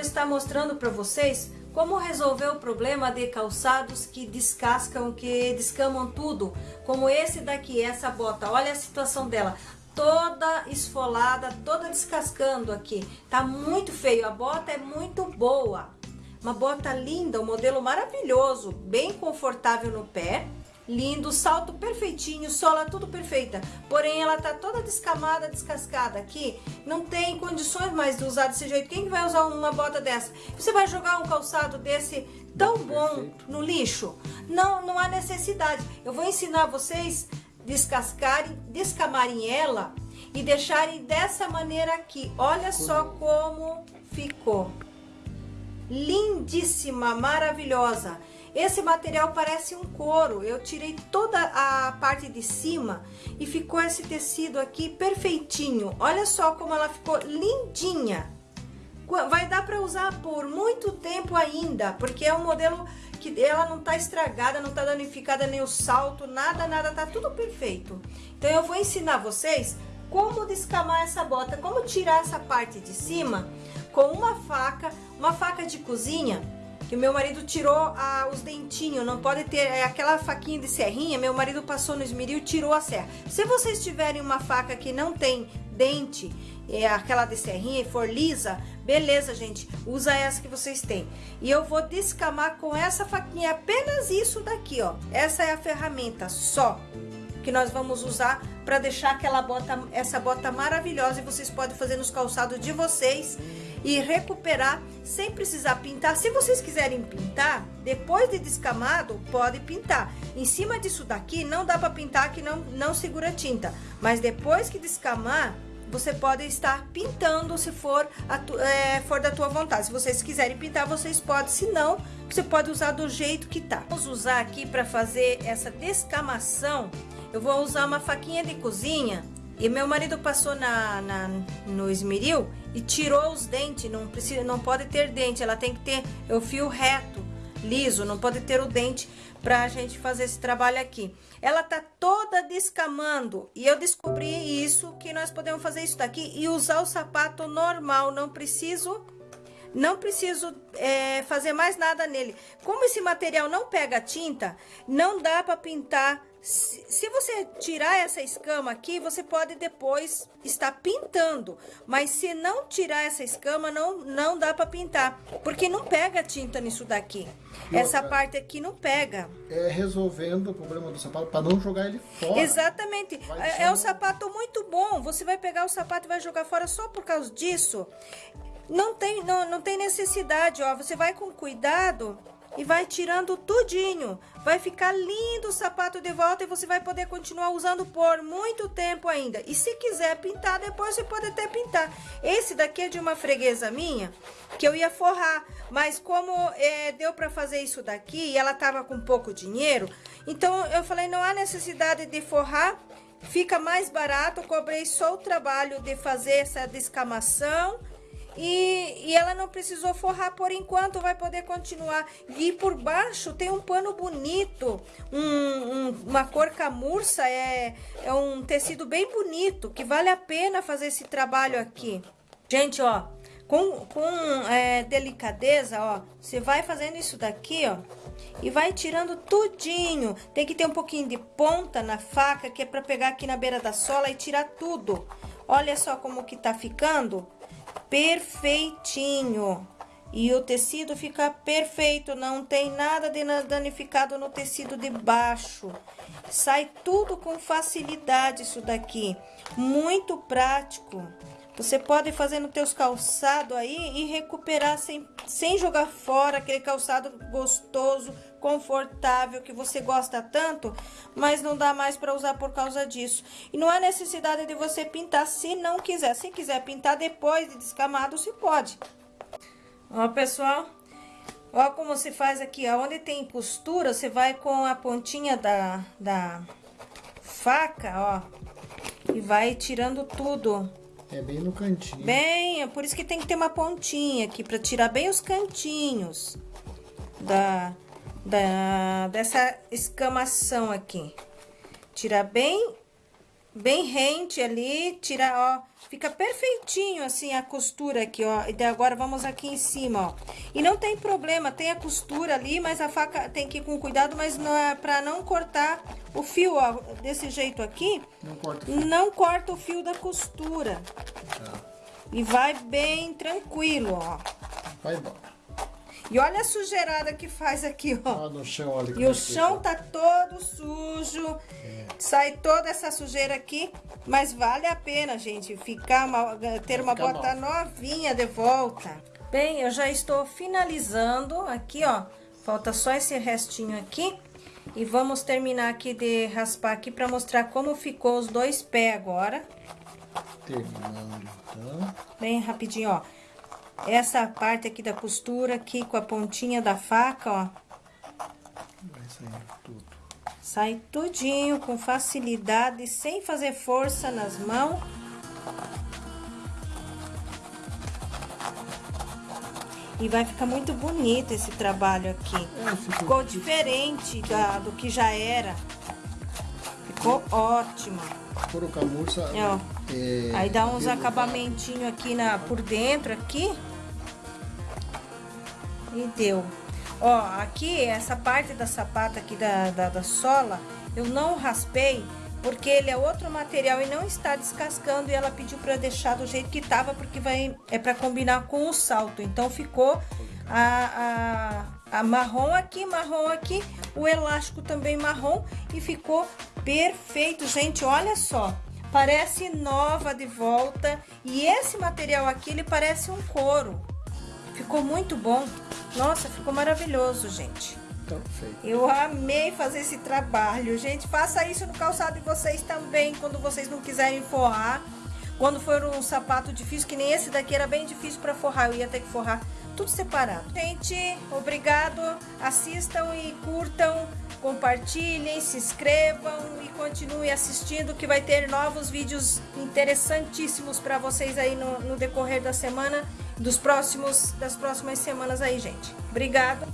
estar mostrando para vocês como resolver o problema de calçados que descascam, que descamam tudo, como esse daqui, essa bota, olha a situação dela, toda esfolada, toda descascando aqui, tá muito feio, a bota é muito boa, uma bota linda, um modelo maravilhoso, bem confortável no pé, lindo, salto perfeitinho, sola tudo perfeita. Porém, ela tá toda descamada, descascada aqui. Não tem condições mais de usar desse jeito. Quem vai usar uma bota dessa? Você vai jogar um calçado desse tão bom no lixo? Não, não há necessidade. Eu vou ensinar vocês descascarem, descamarem ela e deixarem dessa maneira aqui. Olha só como ficou. Lindíssima, maravilhosa. Esse material parece um couro, eu tirei toda a parte de cima e ficou esse tecido aqui perfeitinho. Olha só como ela ficou lindinha. Vai dar para usar por muito tempo ainda, porque é um modelo que ela não tá estragada, não tá danificada nem o salto, nada, nada, tá tudo perfeito. Então eu vou ensinar vocês como descamar essa bota, como tirar essa parte de cima com uma faca, uma faca de cozinha, que meu marido tirou ah, os dentinhos, não pode ter é, aquela faquinha de serrinha, meu marido passou no esmeril e tirou a serra. Se vocês tiverem uma faca que não tem dente, é aquela de serrinha e for lisa, beleza, gente, usa essa que vocês têm. E eu vou descamar com essa faquinha, apenas isso daqui, ó. Essa é a ferramenta só que nós vamos usar para deixar aquela bota, essa bota maravilhosa e vocês podem fazer nos calçados de vocês e recuperar sem precisar pintar. Se vocês quiserem pintar, depois de descamado, pode pintar. Em cima disso daqui, não dá para pintar que não, não segura tinta. Mas depois que descamar, você pode estar pintando se for, a, é, for da tua vontade. Se vocês quiserem pintar, vocês podem. Se não, você pode usar do jeito que tá. Vamos usar aqui para fazer essa descamação. Eu vou usar uma faquinha de cozinha e meu marido passou na, na, no esmeril e tirou os dentes, não, precisa, não pode ter dente, ela tem que ter o fio reto, liso, não pode ter o dente pra gente fazer esse trabalho aqui. Ela tá toda descamando e eu descobri isso, que nós podemos fazer isso daqui e usar o sapato normal, não preciso não preciso é, fazer mais nada nele. Como esse material não pega tinta, não dá para pintar se você tirar essa escama aqui, você pode depois estar pintando. Mas se não tirar essa escama, não, não dá para pintar. Porque não pega tinta nisso daqui. E essa outra, parte aqui não pega. É resolvendo o problema do sapato para não jogar ele fora. Exatamente. É, é um sapato muito bom. Você vai pegar o sapato e vai jogar fora só por causa disso. Não tem, não, não tem necessidade, ó. Você vai com cuidado e vai tirando tudinho. Vai ficar lindo o sapato de volta e você vai poder continuar usando por muito tempo ainda. E se quiser pintar, depois você pode até pintar. Esse daqui é de uma freguesa minha, que eu ia forrar. Mas como é, deu para fazer isso daqui e ela tava com pouco dinheiro, então eu falei, não há necessidade de forrar. Fica mais barato, cobrei só o trabalho de fazer essa descamação e, e ela não precisou forrar por enquanto, vai poder continuar. E por baixo tem um pano bonito, um, um, uma cor camurça, é, é um tecido bem bonito, que vale a pena fazer esse trabalho aqui. Gente, ó, com, com é, delicadeza, ó, você vai fazendo isso daqui, ó, e vai tirando tudinho. Tem que ter um pouquinho de ponta na faca, que é pra pegar aqui na beira da sola e tirar tudo. Olha só como que tá ficando perfeitinho. E o tecido fica perfeito, não tem nada de danificado no tecido de baixo. Sai tudo com facilidade isso daqui. Muito prático. Você pode fazer nos teus calçados aí e recuperar sem, sem jogar fora aquele calçado gostoso, confortável, que você gosta tanto, mas não dá mais para usar por causa disso. E não há necessidade de você pintar se não quiser. Se quiser pintar depois de descamado, se pode. Ó, pessoal, ó como se faz aqui, onde tem costura, você vai com a pontinha da, da faca, ó, e vai tirando tudo é bem no cantinho. Bem, é por isso que tem que ter uma pontinha aqui, para tirar bem os cantinhos da, da, dessa escamação aqui. Tirar bem bem rente ali, tira, ó, fica perfeitinho assim a costura aqui, ó. E agora vamos aqui em cima, ó. E não tem problema, tem a costura ali, mas a faca tem que ir com cuidado, mas não é pra não cortar o fio, ó, desse jeito aqui. Não corta o fio. Não corta o fio da costura. Tá. E vai bem tranquilo, ó. Vai. E olha a sujeirada que faz aqui, ó. Ah, no chão, olha E o é que chão tá todo sujo. Sai toda essa sujeira aqui. Mas vale a pena, gente, ficar uma, ter uma bota novinha de volta. Bem, eu já estou finalizando aqui, ó. Falta só esse restinho aqui. E vamos terminar aqui de raspar aqui para mostrar como ficou os dois pés agora. Terminando, então. Bem rapidinho, ó. Essa parte aqui da costura aqui com a pontinha da faca, ó. Vai saindo tudo. Sai tudinho com facilidade, sem fazer força nas mãos. E vai ficar muito bonito esse trabalho aqui. É, ficou- Ficou diferente da, do que já era. Ficou ótimo. É, ó. é, Aí dá uns acabamentinhos aqui na, por dentro, aqui. E deu. Ó, aqui, essa parte da sapata aqui da, da, da sola, eu não raspei, porque ele é outro material e não está descascando. E ela pediu pra deixar do jeito que tava, porque vai, é pra combinar com o salto. Então, ficou a, a, a marrom aqui, marrom aqui, o elástico também marrom e ficou perfeito, gente. Olha só, parece nova de volta e esse material aqui ele parece um couro. Ficou muito bom. Nossa, ficou maravilhoso, gente. Então, feito. Eu amei fazer esse trabalho, gente. Faça isso no calçado de vocês também, quando vocês não quiserem forrar. Quando for um sapato difícil, que nem esse daqui era bem difícil para forrar, eu ia ter que forrar tudo separado. Gente, obrigado. Assistam e curtam, compartilhem, se inscrevam e continuem assistindo que vai ter novos vídeos interessantíssimos para vocês aí no, no decorrer da semana, dos próximos, das próximas semanas aí, gente. Obrigada!